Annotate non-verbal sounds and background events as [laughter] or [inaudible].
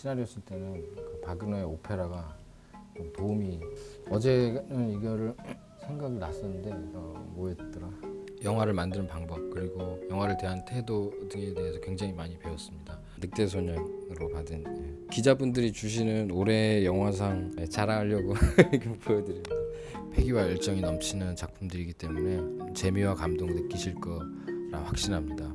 시나리오 쓸 때는 그 바그너의 오페라가 좀 도움이 어제는 이거를 [clears throat] 생각이 났었는데 어, 뭐였더라 영화를 만드는 방법 그리고 영화를 대한 태도 등에 대해서 굉장히 많이 배웠습니다. 늑대소년으로 받은 예. 기자분들이 주시는 올해 영화상 예, 자랑하려고 [laughs] 보여드립니다. 패기와 열정이 넘치는 작품들이기 때문에 재미와 감동 느끼실 거라 확신합니다.